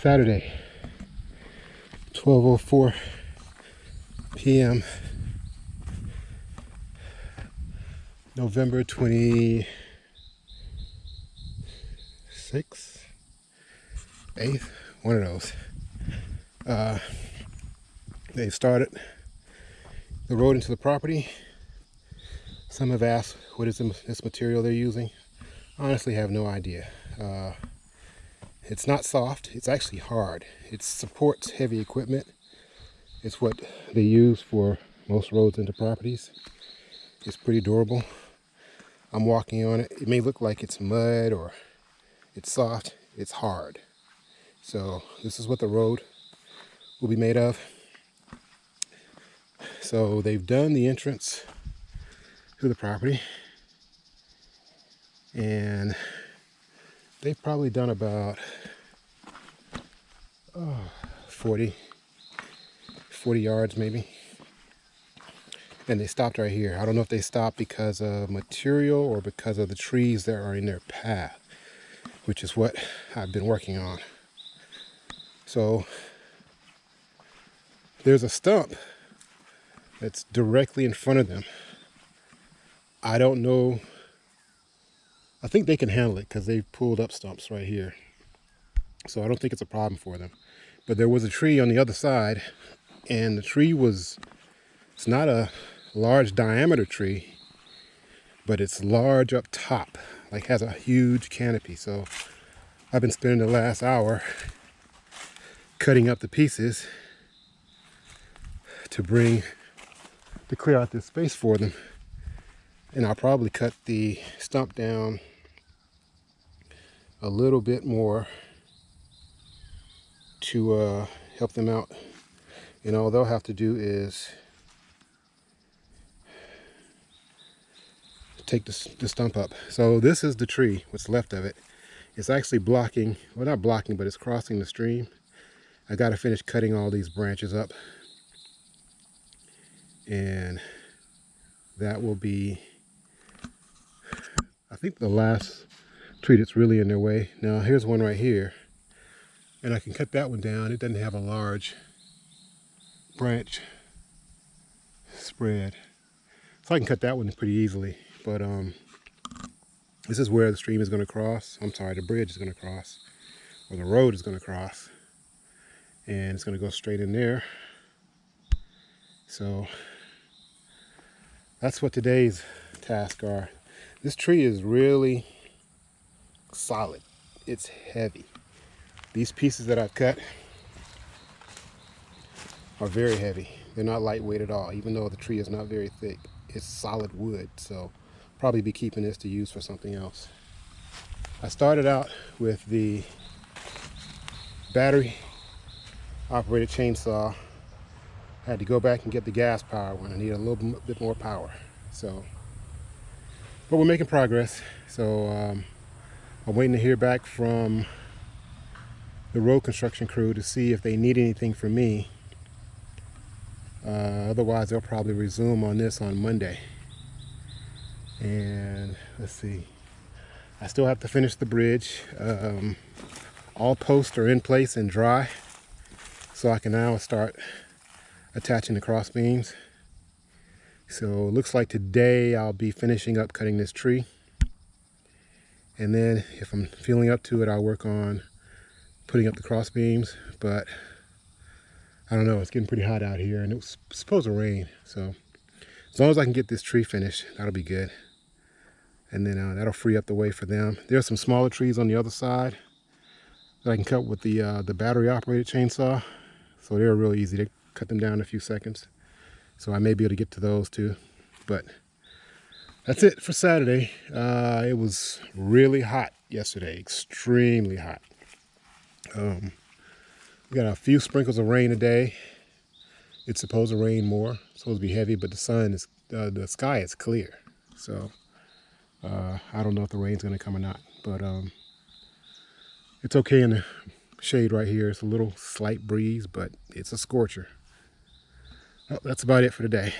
Saturday, 12.04 p.m. November 26th, 8th, one of those. Uh, they started the road into the property. Some have asked what is this material they're using. Honestly, have no idea. Uh, it's not soft, it's actually hard. It supports heavy equipment. It's what they use for most roads into properties. It's pretty durable. I'm walking on it. It may look like it's mud or it's soft. It's hard. So this is what the road will be made of. So they've done the entrance to the property and they've probably done about oh, 40 40 yards maybe. And they stopped right here. I don't know if they stopped because of material or because of the trees that are in their path which is what I've been working on. So there's a stump that's directly in front of them. I don't know I think they can handle it because they've pulled up stumps right here. So I don't think it's a problem for them. But there was a tree on the other side and the tree was, it's not a large diameter tree, but it's large up top, like has a huge canopy. So I've been spending the last hour cutting up the pieces to bring, to clear out this space for them and I'll probably cut the stump down a little bit more to uh, help them out. And all they'll have to do is take the, the stump up. So this is the tree, what's left of it. It's actually blocking, well not blocking, but it's crossing the stream. I got to finish cutting all these branches up. And that will be think the last tree that's really in their way. Now here's one right here. And I can cut that one down. It doesn't have a large branch spread. So I can cut that one pretty easily. But um, this is where the stream is going to cross. I'm sorry, the bridge is going to cross. Or the road is going to cross. And it's going to go straight in there. So that's what today's tasks are. This tree is really solid. It's heavy. These pieces that I've cut are very heavy. They're not lightweight at all, even though the tree is not very thick. It's solid wood, so probably be keeping this to use for something else. I started out with the battery operated chainsaw. I had to go back and get the gas power one. I need a little bit more power. So but we're making progress. So um, I'm waiting to hear back from the road construction crew to see if they need anything from me. Uh, otherwise, they'll probably resume on this on Monday. And let's see. I still have to finish the bridge. Um, all posts are in place and dry. So I can now start attaching the cross beams. So it looks like today I'll be finishing up cutting this tree. And then if I'm feeling up to it, I'll work on putting up the cross beams. But I don't know, it's getting pretty hot out here and it was supposed to rain. So as long as I can get this tree finished, that'll be good. And then uh, that'll free up the way for them. There are some smaller trees on the other side that I can cut with the, uh, the battery operated chainsaw. So they're real easy to cut them down in a few seconds. So I may be able to get to those too. But that's it for Saturday. Uh, it was really hot yesterday, extremely hot. Um, we got a few sprinkles of rain today. It's supposed to rain more. It's supposed to be heavy, but the sun is, uh, the sky is clear. So uh, I don't know if the rain's gonna come or not, but um, it's okay in the shade right here. It's a little slight breeze, but it's a scorcher well, that's about it for today.